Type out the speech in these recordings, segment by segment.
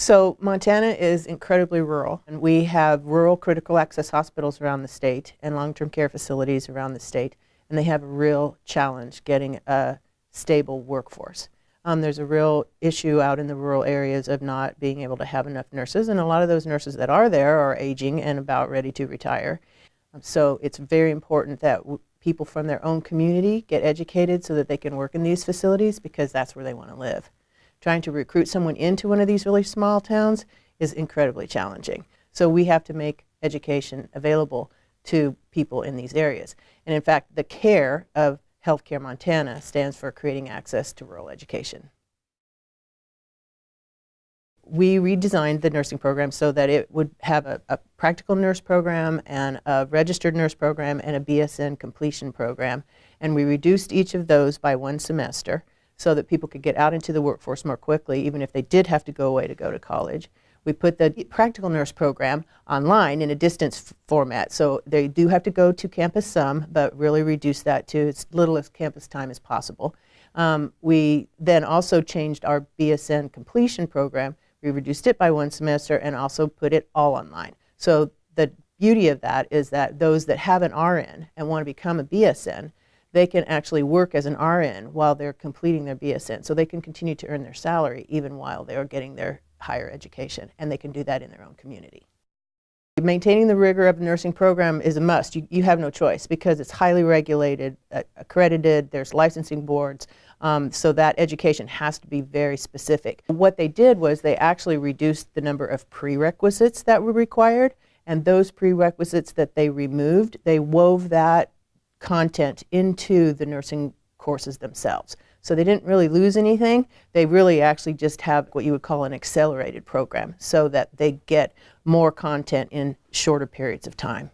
So Montana is incredibly rural, and we have rural critical access hospitals around the state and long-term care facilities around the state, and they have a real challenge getting a stable workforce. Um, there's a real issue out in the rural areas of not being able to have enough nurses, and a lot of those nurses that are there are aging and about ready to retire. Um, so it's very important that people from their own community get educated so that they can work in these facilities because that's where they want to live trying to recruit someone into one of these really small towns is incredibly challenging. So we have to make education available to people in these areas. And in fact, the CARE of Healthcare Montana stands for Creating Access to Rural Education. We redesigned the nursing program so that it would have a, a practical nurse program and a registered nurse program and a BSN completion program. And we reduced each of those by one semester so that people could get out into the workforce more quickly, even if they did have to go away to go to college. We put the practical nurse program online in a distance format, so they do have to go to campus some, but really reduce that to as little as campus time as possible. Um, we then also changed our BSN completion program. We reduced it by one semester and also put it all online. So the beauty of that is that those that have an RN and want to become a BSN they can actually work as an RN while they're completing their BSN. So they can continue to earn their salary even while they are getting their higher education, and they can do that in their own community. Maintaining the rigor of the nursing program is a must. You, you have no choice because it's highly regulated, uh, accredited, there's licensing boards, um, so that education has to be very specific. What they did was they actually reduced the number of prerequisites that were required, and those prerequisites that they removed, they wove that content into the nursing courses themselves. So they didn't really lose anything. They really actually just have what you would call an accelerated program so that they get more content in shorter periods of time.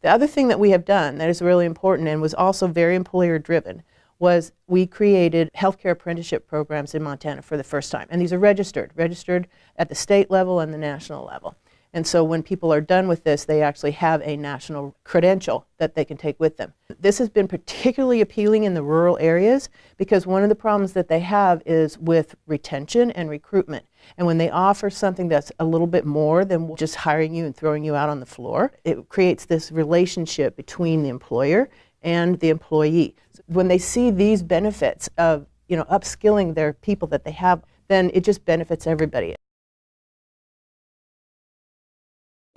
The other thing that we have done that is really important and was also very employer driven was we created healthcare apprenticeship programs in Montana for the first time. And these are registered, registered at the state level and the national level. And so when people are done with this, they actually have a national credential that they can take with them. This has been particularly appealing in the rural areas because one of the problems that they have is with retention and recruitment. And when they offer something that's a little bit more than just hiring you and throwing you out on the floor, it creates this relationship between the employer and the employee. When they see these benefits of you know, upskilling their people that they have, then it just benefits everybody.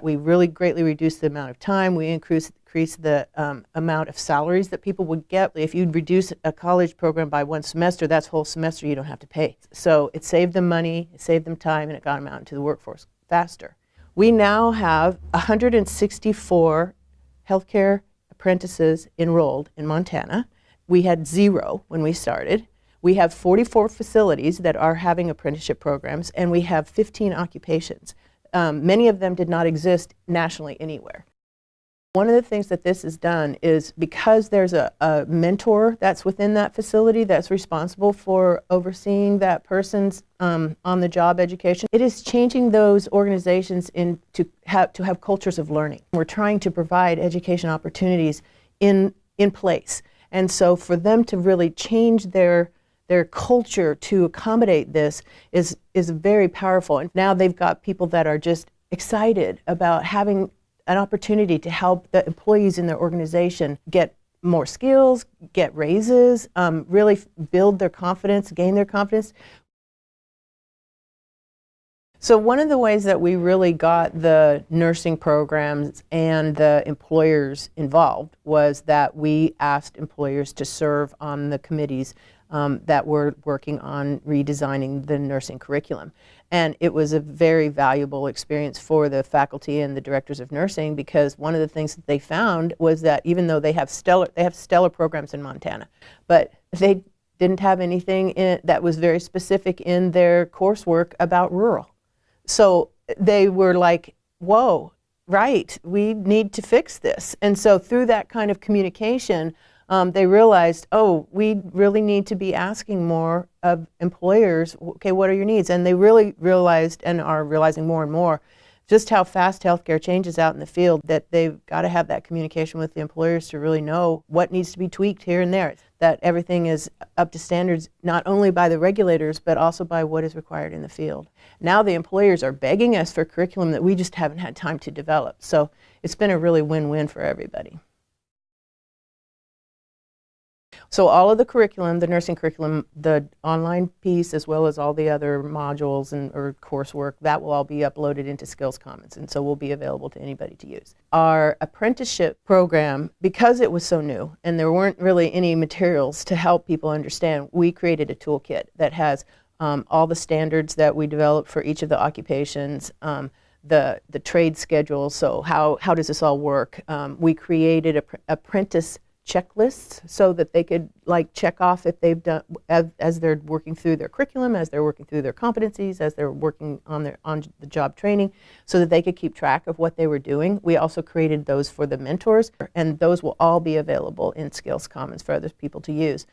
We really greatly reduced the amount of time. We increased, increased the um, amount of salaries that people would get. If you reduce a college program by one semester, that's whole semester you don't have to pay. So it saved them money, it saved them time, and it got them out into the workforce faster. We now have 164 healthcare apprentices enrolled in Montana. We had zero when we started. We have 44 facilities that are having apprenticeship programs, and we have 15 occupations um, many of them did not exist nationally anywhere. One of the things that this has done is because there's a, a, mentor that's within that facility that's responsible for overseeing that person's um, on-the-job education, it is changing those organizations in to have, to have cultures of learning. We're trying to provide education opportunities in, in place. And so for them to really change their their culture to accommodate this is, is very powerful. And now they've got people that are just excited about having an opportunity to help the employees in their organization get more skills, get raises, um, really build their confidence, gain their confidence. So one of the ways that we really got the nursing programs and the employers involved was that we asked employers to serve on the committees um, that were working on redesigning the nursing curriculum. And it was a very valuable experience for the faculty and the directors of nursing because one of the things that they found was that even though they have stellar, they have stellar programs in Montana, but they didn't have anything in, that was very specific in their coursework about rural. So they were like, whoa, right, we need to fix this. And so through that kind of communication, um, they realized, oh, we really need to be asking more of employers, okay, what are your needs? And they really realized and are realizing more and more just how fast healthcare changes out in the field that they've got to have that communication with the employers to really know what needs to be tweaked here and there. That everything is up to standards not only by the regulators but also by what is required in the field. Now the employers are begging us for curriculum that we just haven't had time to develop. So it's been a really win-win for everybody so all of the curriculum, the nursing curriculum, the online piece, as well as all the other modules and or coursework, that will all be uploaded into Skills Commons, and so will be available to anybody to use. Our apprenticeship program, because it was so new and there weren't really any materials to help people understand, we created a toolkit that has um, all the standards that we developed for each of the occupations, um, the, the trade schedule, so how, how does this all work? Um, we created a apprentice checklists so that they could like check off if they've done as, as, they're working through their curriculum, as they're working through their competencies, as they're working on their on the job training, so that they could keep track of what they were doing. We also created those for the mentors, and those will all be available in Skills Commons for other people to use.